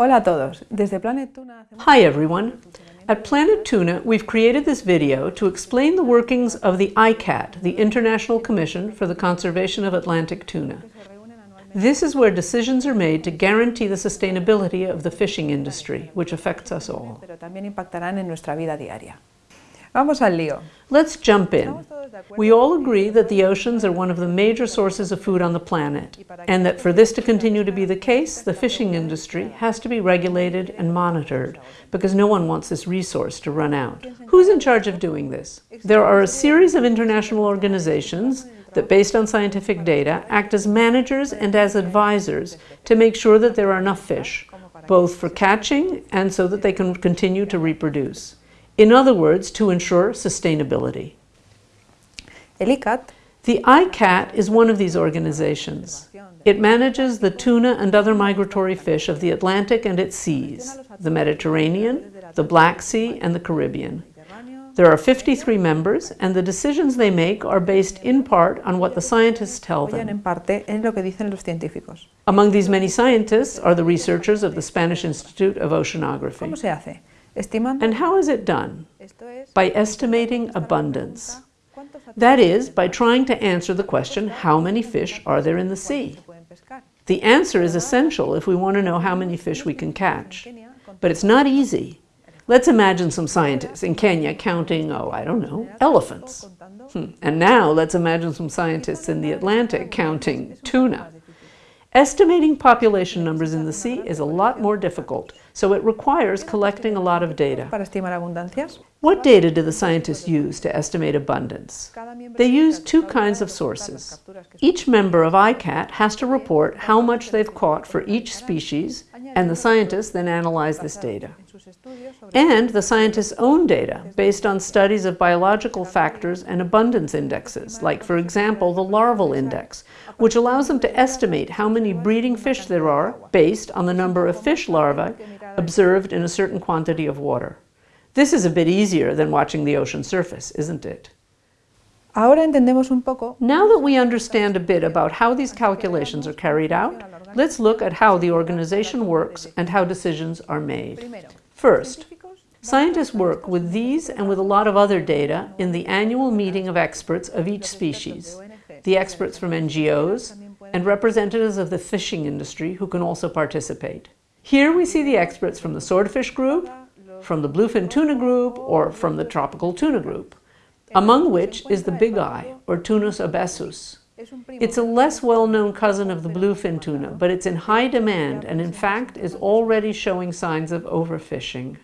Hola a todos. Desde Planet Tuna Hi everyone. At Planet Tuna, we've created this video to explain the workings of the ICCAT, the International Commission for the Conservation of Atlantic Tuna. This is where decisions are made to guarantee the sustainability of the fishing industry, which affects us all. pero también impactarán en nuestra vida diaria. Vamos al lío. Let's jump in. We all agree that the oceans are one of the major sources of food on the planet, and that for this to continue to be the case, the fishing industry has to be regulated and monitored, because no one wants this resource to run out. Who's in charge of doing this? There are a series of international organizations that, based on scientific data, act as managers and as advisors to make sure that there are enough fish, both for catching and so that they can continue to reproduce. In other words, to ensure sustainability. El ICCAT The ICCAT is one of these organizations. It manages the tuna and other migratory fish of the Atlantic and its seas, the Mediterranean, the Black Sea, and the Caribbean. There are 53 members, and the decisions they make are based in part on what the scientists tell them. en parte en lo que dicen los científicos. Among these many scientists are the researchers of the Spanish Institute of Oceanography. ¿Cómo se hace? Estimando. And how is it done? By estimating abundance. That is, by trying to answer the question, how many fish are there in the sea? The answer is essential if we want to know how many fish we can catch. But it's not easy. Let's imagine some scientists in Kenya counting, oh, I don't know, elephants. Hmm. And now let's imagine some scientists in the Atlantic counting tuna. Estimating population numbers in the sea is a lot more difficult, so it requires collecting a lot of data. para estimar abundancias. What data do the scientists use to estimate abundance? They use two kinds of sources. Each member of ICCAT has to report how much they've caught for each species, and the scientists then analyze this data. en sus estudios sobre And the scientists' own data, based on studies of biological factors and abundance indexes, like, for example, the larval index, which allows them to estimate how many breeding fish there are based on the number of fish larvae observed in a certain quantity of water. This is a bit easier than watching the ocean surface, isn't it? Ahora entendemos un poco Now that we understand a bit about how these calculations are carried out, let's look at how the organization works and how decisions are made. First, scientists work with these and with a lot of other data in the annual meeting of experts of each species, the experts from NGOs, and representatives of the fishing industry who can also participate. Here we see the experts from the swordfish group, from the bluefin tuna group, or from the tropical tuna group, among which is the big eye, or Thunnus obesus. Es un primo It's a less well-known cousin of the bluefin tuna, but it's in high demand and in fact is already showing signs of overfishing.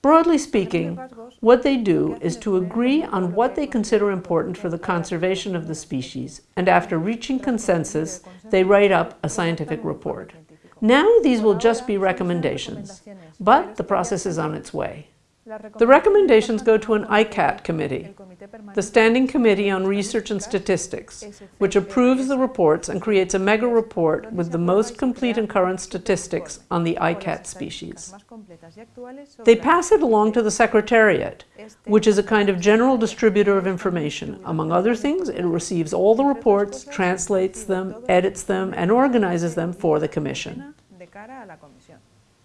Broadly speaking, what they do is to agree on what they consider important for the conservation of the species, and after reaching consensus, they write up a scientific report. Now these will just be recommendations, but the process is on its way. The recommendations go to an ICCAT committee, the Standing Committee on Research and Statistics, which approves the reports and creates a mega report with the most complete and current statistics on the ICCAT species. They pass it along to the Secretariat, which is a kind of general distributor of information. Among other things, it receives all the reports, translates them, edits them, and organizes them for the Commission.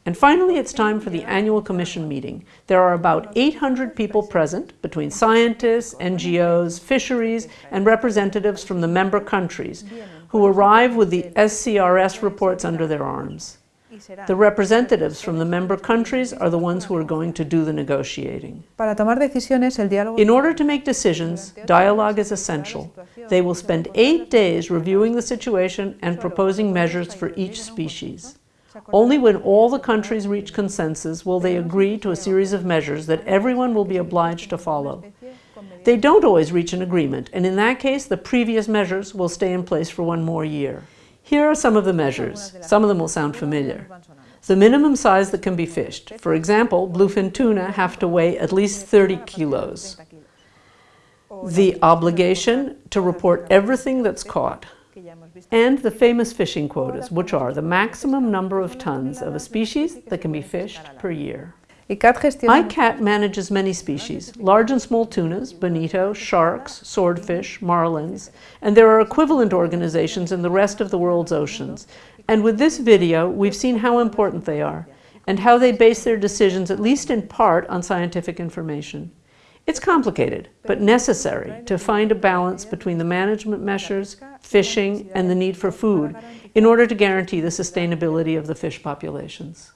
De cara a la comisión. And finally, it's time for the annual commission meeting. There are about 800 people present, between scientists, NGOs, fisheries, and representatives from the member countries, who arrive with the SCRS reports under their arms. The representatives from the member countries are the ones who are going to do the negotiating. para tomar decisiones el diálogo In order to make decisions, dialogue is essential. They will spend eight days reviewing the situation and proposing measures for each species. Only when all the countries reach consensus will they agree to a series of measures that everyone will be obliged to follow. They don't always reach an agreement, and in that case, the previous measures will stay in place for one more year. Here are some of the measures. Some of them will sound familiar. The minimum size that can be fished. For example, bluefin tuna have to weigh at least 30 kilos. The obligation to report everything that's caught. Que ya hemos visto. And the famous fishing quotas, which are the maximum number of tons of a species that can be fished per year. ICCAT gestiona ICCAT manages many species, large and small tunas, bonito, sharks, swordfish, marlins, and there are equivalent organizations in the rest of the world's oceans. And with this video, we've seen how important they are. and how they base their decisions, at least in part, on scientific information. It's complicated, but necessary to find a balance between the management measures, fishing, and the need for food in order to guarantee the sustainability of the fish populations.